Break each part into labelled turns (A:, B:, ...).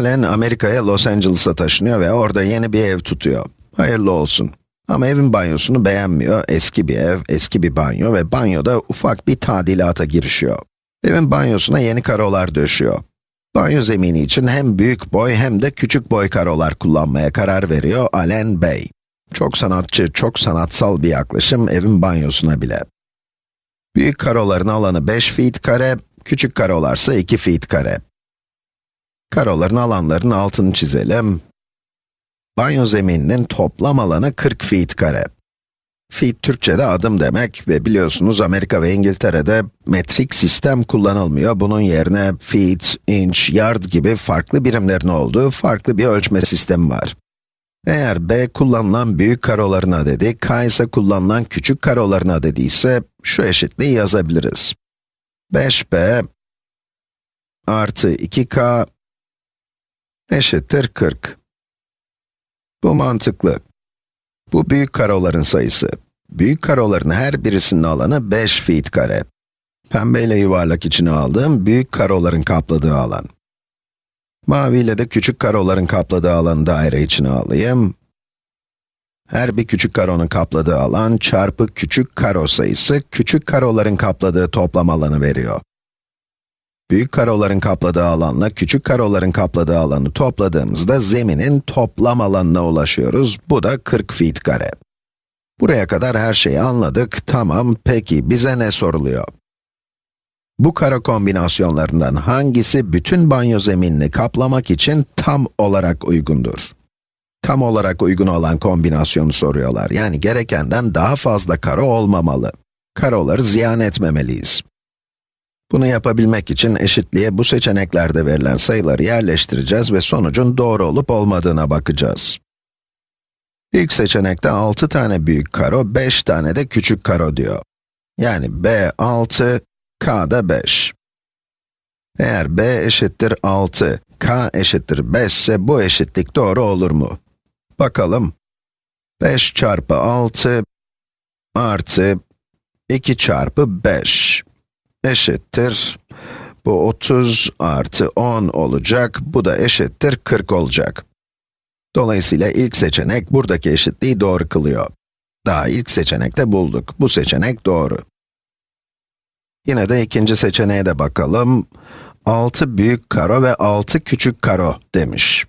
A: Allen Amerika'ya Los Angeles'a taşınıyor ve orada yeni bir ev tutuyor. Hayırlı olsun. Ama evin banyosunu beğenmiyor. Eski bir ev, eski bir banyo ve banyoda ufak bir tadilata girişiyor. Evin banyosuna yeni karolar döşüyor. Banyo zemini için hem büyük boy hem de küçük boy karolar kullanmaya karar veriyor Allen Bey. Çok sanatçı, çok sanatsal bir yaklaşım evin banyosuna bile. Büyük karoların alanı 5 feet kare, küçük karolarsa 2 feet kare. Karoların alanlarının altını çizelim. Banyo zemininin toplam alanı 40 feet kare. Feet Türkçe'de adım demek ve biliyorsunuz Amerika ve İngiltere'de metrik sistem kullanılmıyor. Bunun yerine feet, inch, yard gibi farklı birimlerin olduğu farklı bir ölçme sistemi var. Eğer b kullanılan büyük karoların adedi, k ise kullanılan küçük karoların adedi ise şu eşitliği yazabiliriz. 5b artı 2k eşittir 40. Bu mantıklı. Bu büyük karoların sayısı. Büyük karoların her birisinin alanı 5 feet kare. Pembeyle yuvarlak içine aldığım büyük karoların kapladığı alan. Maviyle de küçük karoların kapladığı alanı daire içine alayım. Her bir küçük karonun kapladığı alan çarpı küçük karo sayısı, küçük karoların kapladığı toplam alanı veriyor. Büyük karoların kapladığı alanla küçük karoların kapladığı alanı topladığımızda zeminin toplam alanına ulaşıyoruz. Bu da 40 feet kare. Buraya kadar her şeyi anladık. Tamam, peki bize ne soruluyor? Bu karo kombinasyonlarından hangisi bütün banyo zeminini kaplamak için tam olarak uygundur? Tam olarak uygun olan kombinasyonu soruyorlar. Yani gerekenden daha fazla karo olmamalı. Karoları ziyan etmemeliyiz. Bunu yapabilmek için eşitliğe bu seçeneklerde verilen sayıları yerleştireceğiz ve sonucun doğru olup olmadığına bakacağız. İlk seçenekte 6 tane büyük karo, 5 tane de küçük karo diyor. Yani b 6, k da 5. Eğer b eşittir 6, k eşittir 5 ise bu eşitlik doğru olur mu? Bakalım. 5 çarpı 6 artı 2 çarpı 5 eşittir. Bu 30 artı 10 olacak, bu da eşittir 40 olacak. Dolayısıyla ilk seçenek buradaki eşitliği doğru kılıyor. Daha ilk seçenekte bulduk. Bu seçenek doğru. Yine de ikinci seçeneğe de bakalım. 6 büyük karo ve 6 küçük karo demiş.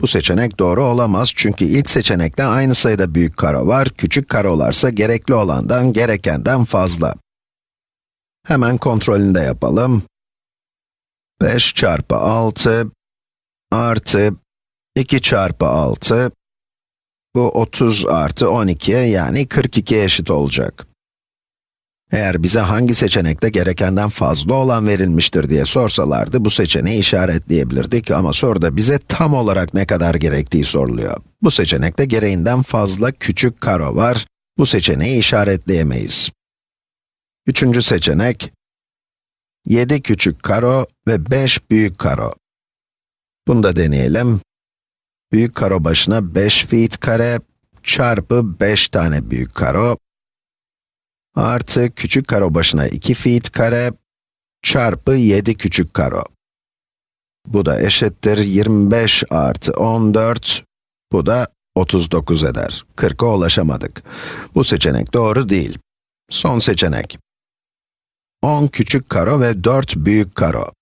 A: Bu seçenek doğru olamaz çünkü ilk seçenekte aynı sayıda büyük karo var, küçük karolarsa gerekli olandan, gerekenden fazla. Hemen kontrolünü de yapalım. 5 çarpı 6 artı 2 çarpı 6, bu 30 artı 12'ye yani 42 eşit olacak. Eğer bize hangi seçenekte gerekenden fazla olan verilmiştir diye sorsalardı, bu seçeneği işaretleyebilirdik ama soruda bize tam olarak ne kadar gerektiği soruluyor. Bu seçenekte gereğinden fazla küçük karo var, bu seçeneği işaretleyemeyiz. Üçüncü seçenek, 7 küçük karo ve 5 büyük karo. Bunu da deneyelim. Büyük karo başına 5 feet kare çarpı 5 tane büyük karo artı küçük karo başına 2 feet kare çarpı 7 küçük karo. Bu da eşittir 25 artı 14, bu da 39 eder. 40'a ulaşamadık. Bu seçenek doğru değil. Son seçenek. 10 küçük karo ve 4 büyük karo.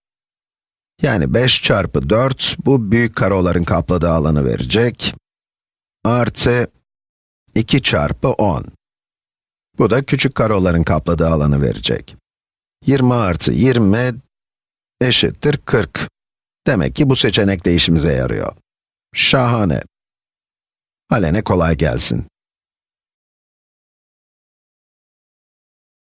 A: Yani 5 çarpı 4, bu büyük karoların kapladığı alanı verecek. Artı 2 çarpı 10. Bu da küçük karoların kapladığı alanı verecek. 20 artı 20 eşittir 40. Demek ki bu seçenek de işimize yarıyor. Şahane. Alene kolay gelsin.